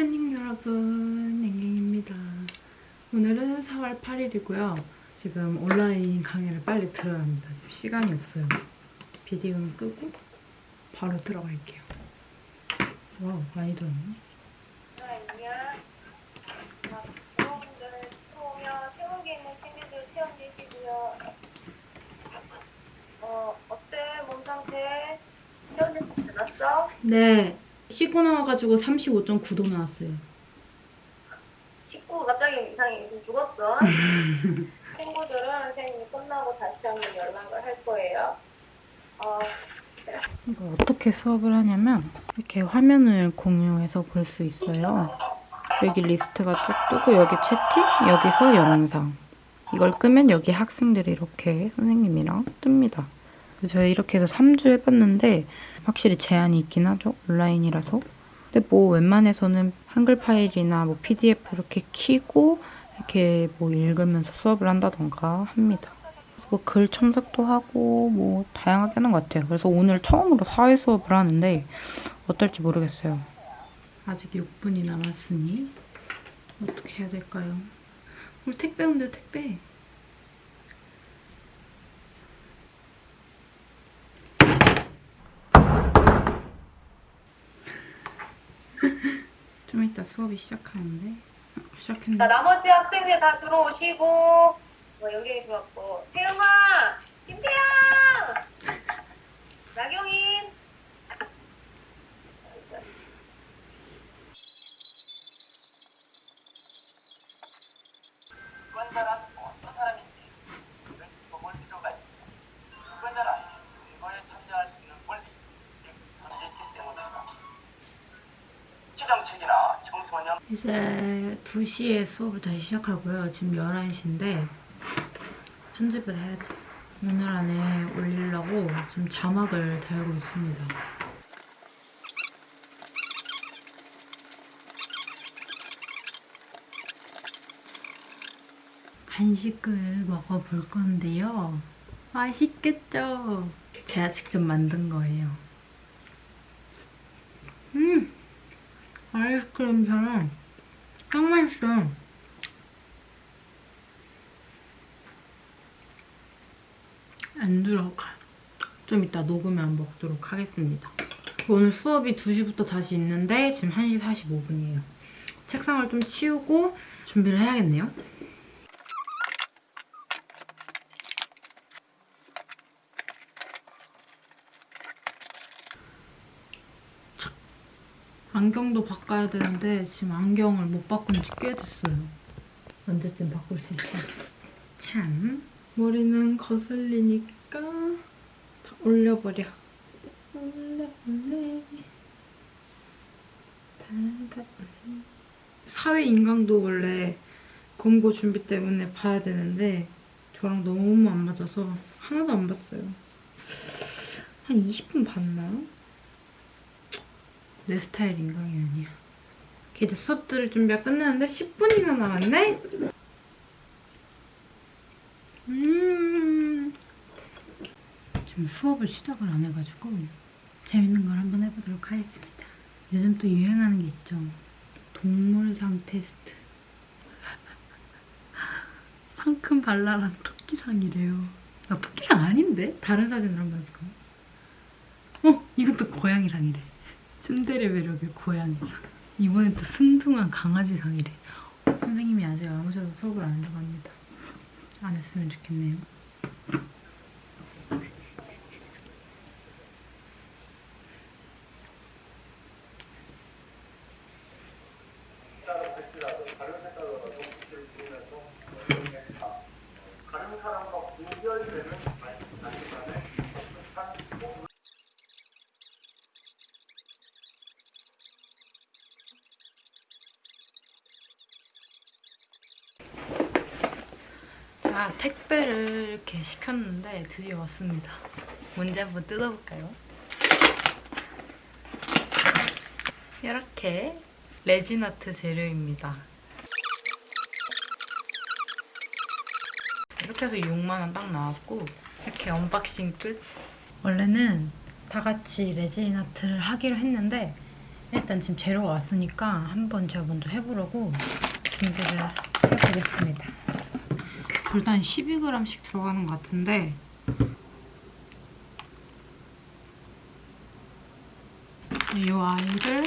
안녕 여러분 앵앵입니다. 오늘은 4월 8일이고요. 지금 온라인 강의를 빨리 들어야 합니다. 지금 시간이 없어요. 비디오는 끄고 바로 들어갈게요. 와우 많이 들었네. 어 어때? 몸 상태? 되시 났어? 네 쉬고 나와가지고 35.9도 나왔어요 식구 갑자기 이상이 좀 죽었어. 친구들은 선생님이 끝나고 다시 한번 연락을 할 거예요. 어 이거 어떻게 수업을 하냐면 이렇게 화면을 공유해서 볼 수 있어요. 여기 리스트가 쭉 뜨고 여기 채팅, 여기서 영상. 이걸 끄면 여기 학생들이 이렇게 선생님이랑 뜹니다. 저희 이렇게 해서 3주 해봤는데 확실히 제한이 있긴 하죠. 온라인이라서. 근데 뭐 웬만해서는 한글 파일이나 뭐 PDF 이렇게 키고 이렇게 뭐 읽으면서 수업을 한다던가 합니다. 뭐 글 첨삭도 하고 뭐 다양하게 하는 것 같아요. 그래서 오늘 처음으로 사회 수업을 하는데 어떨지 모르겠어요. 아직 6분이 남았으니 어떻게 해야 될까요? 우리 택배 온대 택배. 좀 이따 수업이 시작하는데 어, 시작했네. 자, 나머지 학생들 다 들어오시고 뭐 여기 들어왔고 태영아, 김태영, 나경인. 유권자란 어떤 사람인지 왼쪽도 볼 필요가 있습니다. 유권자란 선거에 참여할 수 있는 권리, 즉 선택기 때문입니다. 지정책이나 청소년 이제 2시에 수업을 다시 시작하고요. 지금 11시인데 편집을 해야 돼. 오늘 안에 올리려고 지금 자막을 달고 있습니다. 간식을 먹어볼 건데요. 맛있겠죠? 제가 직접 만든 거예요. 음! 아이스크림처럼 딱 맛있어요. 안 들어가. 좀 이따 녹으면 먹도록 하겠습니다. 오늘 수업이 2시부터 다시 있는데 지금 1시 45분이에요. 책상을 좀 치우고 준비를 해야겠네요. 안경도 바꿔야 되는데 지금 안경을 못 바꾼 지 꽤 됐어요. 언제쯤 바꿀 수 있어? 참 머리는 거슬리니까 다 올려버려. 올려 올려 다다 올려. 사회 인강도 원래 공고 준비 때문에 봐야 되는데 저랑 너무 안 맞아서 하나도 안 봤어요. 한 20분 봤나요? 내 스타일 인강이 아니야. 이렇게 이제 수업 들을 준비가 끝났는데 10분이나 남았네? 음. 지금 수업을 시작을 안 해가지고 재밌는 걸 한번 해보도록 하겠습니다. 요즘 또 유행하는 게 있죠. 동물상 테스트. 상큼 발랄한 토끼상이래요. 나 토끼상 아닌데? 다른 사진을 한번 해볼까요? 어? 이것도 고양이상이래. 츤데레 매력의 고양이상. 이번엔 또 순둥한 강아지상이래. 선생님이 아직 안 오셔서 수업을 안 합니다. 안 했으면 좋겠네요. 다른 사람과 구별되는 말씀하시는 자, 택배를 이렇게 시켰는데 드디어 왔습니다. 문제 한번 뜯어볼까요? 이렇게 레진아트 재료입니다. 이렇게 해서 6만원 딱 나왔고 이렇게 unboxing 끝. 원래는 다 같이 resin art를 하기로 했는데 일단 지금 재료가 왔으니까 한번 제가 먼저 해보려고 준비를 해보겠습니다. 일단 12g씩 들어가는 것 같은데 이 아이를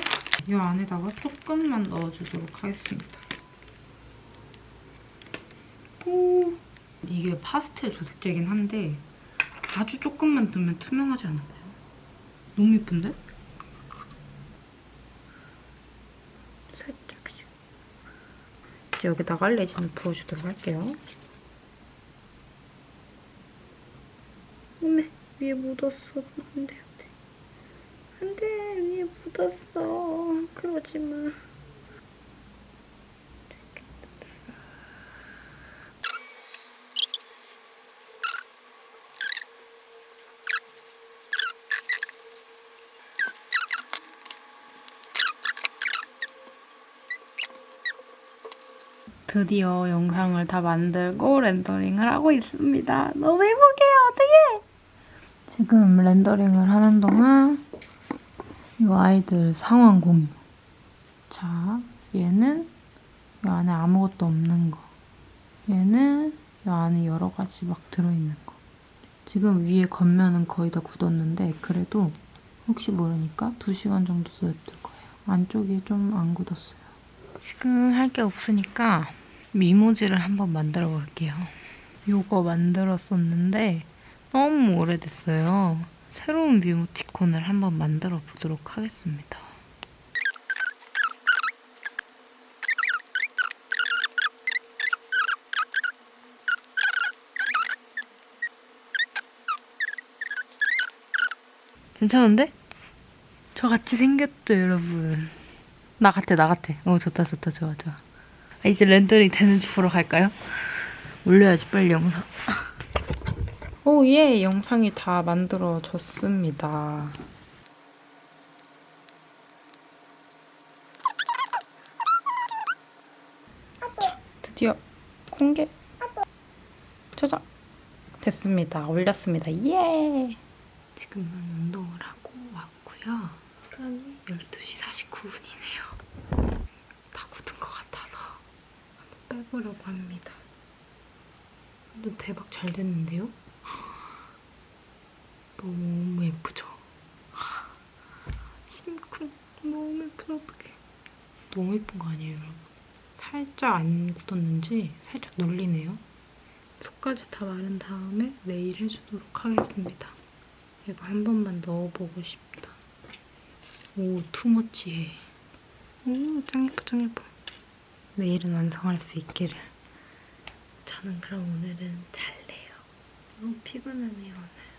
이 안에다가 조금만 넣어주도록 하겠습니다. 오, 이게 파스텔 조색제긴 한데 아주 조금만 넣으면 투명하지 않을까요? 너무 예쁜데? 살짝씩 이제 여기다가 레진을 부어주도록 할게요. 어메 위에 묻었어. 안 돼 안 돼 안 돼 위에 묻었어. 그러지 마. 드디어 영상을 다 만들고 렌더링을 하고 있습니다. 너무 행복해요. 어떡해! 지금 렌더링을 하는 동안 이 아이들 상황 공유. 자, 얘는 이 안에 아무것도 없는 거. 얘는 이 안에 여러 가지 막 들어있는 거. 지금 위에 겉면은 거의 다 굳었는데 그래도 혹시 모르니까 2시간 정도 둬둘 거예요. 안쪽이 좀 안 굳었어요. 지금 할 게 없으니까 미모지를 한번 만들어 볼게요. 요거 만들었었는데 너무 오래됐어요. 새로운 미모티콘을 한번 만들어 보도록 하겠습니다. 괜찮은데? 저 같이 생겼죠, 여러분? 나 같아, 나 같아. 어, 좋다, 좋다, 좋아, 좋아. 아, 이제 렌더링 되는지 보러 갈까요? 올려야지, 빨리 영상. 오, 예, 영상이 다 만들어졌습니다. 자, 드디어 공개 저장 됐습니다. 올렸습니다. 예! 지금은 운동을 하고 왔고요. 시간이 12시 49분이네요. 다 굳은 것 같아서 한번 빼보려고 합니다. 완전 대박 잘 됐는데요? 너무 예쁘죠? 심쿵 너무 예쁘다 어떡해. 너무 예쁜 거 아니에요 여러분? 살짝 안 굳었는지 살짝 눌리네요. 속까지 다 마른 다음에 네일 해주도록 하겠습니다. 이거 한 번만 넣어보고 싶다. 오 투머치해. 오짱 예뻐 짱 예뻐. 내일은 완성할 수 있기를. 저는 그럼 오늘은 잘래요. 너무 피곤하네요 오늘